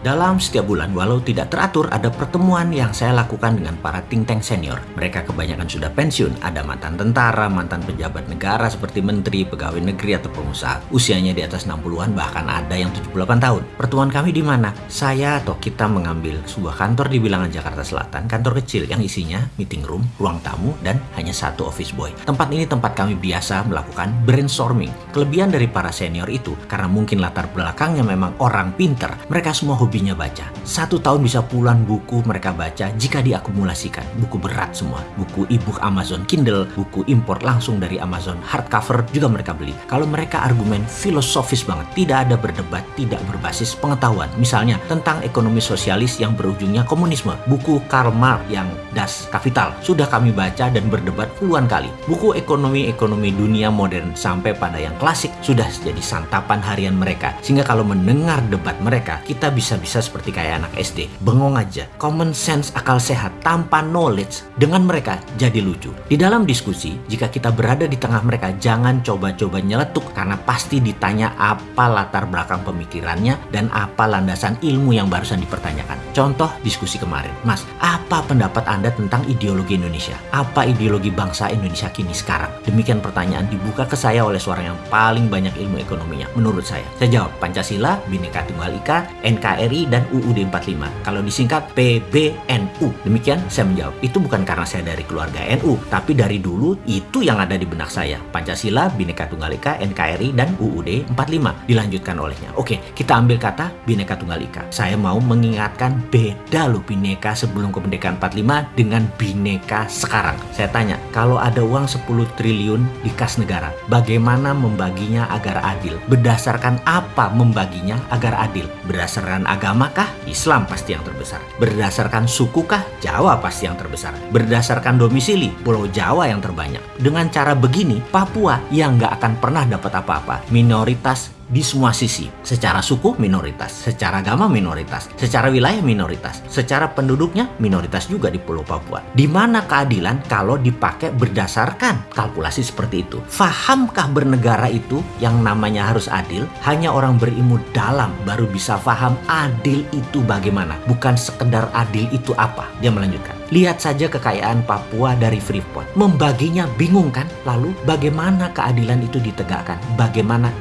Dalam setiap bulan, walau tidak teratur, ada pertemuan yang saya lakukan dengan para think tank senior. Mereka kebanyakan sudah pensiun, ada mantan tentara, mantan pejabat negara seperti menteri, pegawai negeri, atau pengusaha. Usianya di atas 60-an, bahkan ada yang 78 tahun. Pertemuan kami di mana? Saya atau kita mengambil sebuah kantor di bilangan Jakarta Selatan, kantor kecil yang isinya meeting room, ruang tamu, dan hanya satu office boy. Tempat ini tempat kami biasa melakukan brainstorming. Kelebihan dari para senior itu, karena mungkin latar belakangnya memang orang pinter, mereka semua hobinya baca. Satu tahun bisa puluhan buku mereka baca jika diakumulasikan. Buku berat semua. Buku e-book Amazon Kindle, buku impor langsung dari Amazon hardcover juga mereka beli. Kalau mereka argumen filosofis banget, tidak ada berdebat, tidak berbasis pengetahuan. Misalnya tentang ekonomi sosialis yang berujungnya komunisme. Buku Karl Marx yang Das Kapital sudah kami baca dan berdebat puluhan kali. Buku ekonomi-ekonomi dunia modern sampai pada yang klasik sudah jadi santapan harian mereka. Sehingga kalau mendengar debat mereka, kita bisa bisa seperti kayak anak SD. Bengong aja. Common sense akal sehat tanpa knowledge dengan mereka jadi lucu. Di dalam diskusi, jika kita berada di tengah mereka, jangan coba-coba nyeletuk karena pasti ditanya apa latar belakang pemikirannya dan apa landasan ilmu yang barusan dipertanyakan. Contoh diskusi kemarin. Mas, apa pendapat Anda tentang ideologi Indonesia? Apa ideologi bangsa Indonesia kini sekarang? Demikian pertanyaan dibuka ke saya oleh seorang yang paling banyak ilmu ekonominya menurut saya. Saya jawab Pancasila, Bhinneka Tunggal Ika, NKRI NKRI dan UUD 45. Kalau disingkat PBNU. Demikian saya menjawab. Itu bukan karena saya dari keluarga NU, tapi dari dulu itu yang ada di benak saya. Pancasila, Bhinneka Tunggal Ika, NKRI dan UUD 45 dilanjutkan olehnya. Oke, kita ambil kata Bhinneka Tunggal Ika. Saya mau mengingatkan beda loh Bhinneka sebelum kemerdekaan 45 dengan Bhinneka sekarang. Saya tanya, kalau ada uang 10 triliun di kas negara, bagaimana membaginya agar adil? Berdasarkan apa membaginya agar adil? Berdasarkan agamakah? Islam pasti yang terbesar. Berdasarkan sukukah? Jawa pasti yang terbesar. Berdasarkan domisili, Pulau Jawa yang terbanyak. Dengan cara begini, Papua yang nggak akan pernah dapat apa-apa. Minoritas di semua sisi. Secara suku minoritas, secara agama minoritas, secara wilayah minoritas, secara penduduknya minoritas juga di Pulau Papua. Di mana keadilan kalau dipakai berdasarkan kalkulasi seperti itu? Fahamkah bernegara itu yang namanya harus adil? Hanya orang berilmu dalam baru bisa faham adil itu bagaimana, bukan sekedar adil itu apa. Dia melanjutkan. Lihat saja kekayaan Papua dari Freeport. Membaginya bingung kan? Lalu bagaimana keadilan itu ditegakkan? Bagaimana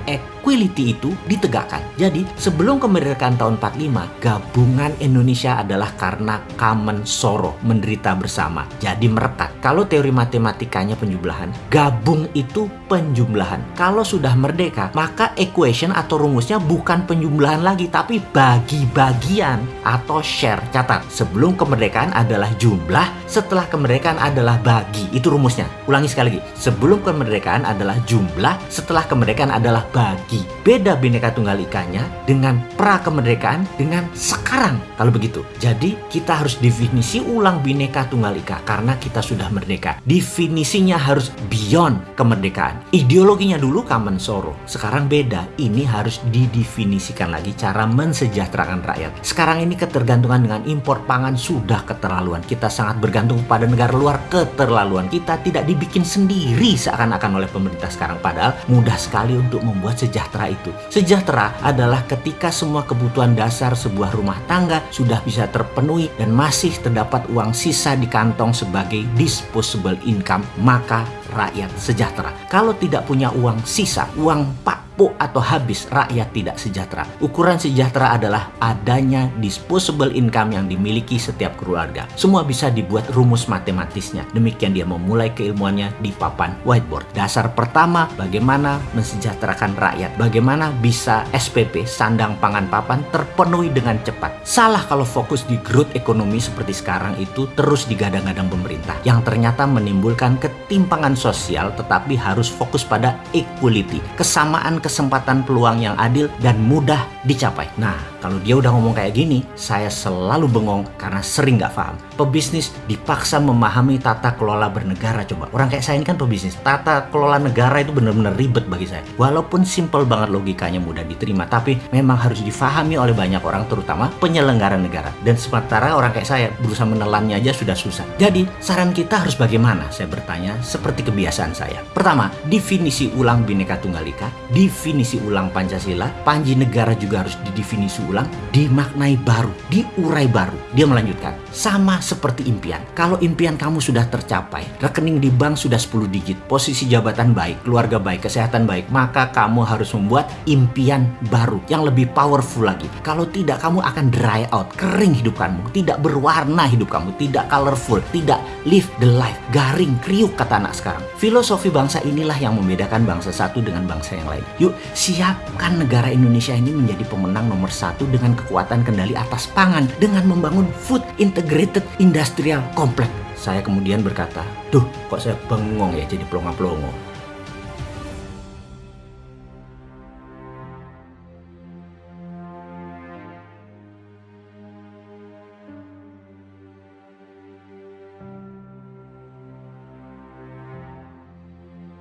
equality itu ditegakkan? Jadi sebelum kemerdekaan tahun 45, gabungan Indonesia adalah karena common sorrow, menderita bersama. Jadi merekat. Kalau teori matematikanya penjumlahan, gabung itu penjumlahan. Kalau sudah merdeka, maka equation atau rumusnya bukan penjumlahan lagi, tapi bagi-bagian atau share. Catat, sebelum kemerdekaan adalah jumlah jumlah, setelah kemerdekaan adalah bagi. Itu rumusnya. Ulangi sekali lagi. Sebelum kemerdekaan adalah jumlah, setelah kemerdekaan adalah bagi. Beda Bhinneka Tunggal Ikanya dengan pra kemerdekaan dengan sekarang. Kalau begitu. Jadi kita harus definisi ulang Bhinneka Tunggal Ika karena kita sudah merdeka. Definisinya harus beyond kemerdekaan. Ideologinya dulu common sorrow. Sekarang beda. Ini harus didefinisikan lagi cara mensejahterakan rakyat. Sekarang ini ketergantungan dengan impor pangan sudah keterlaluan. Kita sangat bergantung pada negara luar keterlaluan kita tidak dibikin sendiri seakan-akan oleh pemerintah sekarang padahal mudah sekali untuk membuat sejahtera itu. Sejahtera adalah ketika semua kebutuhan dasar sebuah rumah tangga sudah bisa terpenuhi dan masih terdapat uang sisa di kantong sebagai disposable income maka rakyat sejahtera. Kalau tidak punya uang sisa uang pak lapuk atau habis, rakyat tidak sejahtera. Ukuran sejahtera adalah adanya disposable income yang dimiliki setiap keluarga. Semua bisa dibuat rumus matematisnya. Demikian dia memulai keilmuannya di papan whiteboard. Dasar pertama, bagaimana mensejahterakan rakyat. Bagaimana bisa SPP, sandang pangan papan, terpenuhi dengan cepat. Salah kalau fokus di growth ekonomi seperti sekarang itu terus digadang-gadang pemerintah. Yang ternyata menimbulkan ketimpangan sosial tetapi harus fokus pada equality. Kesamaan kesempatan peluang yang adil dan mudah dicapai. Nah, kalau dia udah ngomong kayak gini, saya selalu bengong karena sering nggak paham. Pebisnis dipaksa memahami tata kelola bernegara coba. Orang kayak saya ini kan pebisnis. Tata kelola negara itu benar-benar ribet bagi saya. Walaupun simple banget logikanya mudah diterima, tapi memang harus difahami oleh banyak orang terutama penyelenggara negara. Dan sementara orang kayak saya berusaha menelannya aja sudah susah. Jadi, saran kita harus bagaimana? Saya bertanya seperti kebiasaan saya. Pertama, definisi ulang Bhinneka Tunggal Ika, definisi ulang Pancasila, Panji Negara juga harus didefinisi ulang, dimaknai baru, diurai baru. Dia melanjutkan, sama seperti impian. Kalau impian kamu sudah tercapai, rekening di bank sudah 10 digit, posisi jabatan baik, keluarga baik, kesehatan baik, maka kamu harus membuat impian baru yang lebih powerful lagi. Kalau tidak, kamu akan dry out, kering hidup kamu, tidak berwarna hidup kamu, tidak colorful, tidak live the life, garing, kriuk kata anak sekarang. Filosofi bangsa inilah yang membedakan bangsa satu dengan bangsa yang lain. Yuk, siapkan negara Indonesia ini menjadi pemenang nomor satu dengan kekuatan kendali atas pangan dengan membangun food integrated industrial complex. Saya kemudian berkata, duh kok saya bengong ya jadi pelongo-pelongo.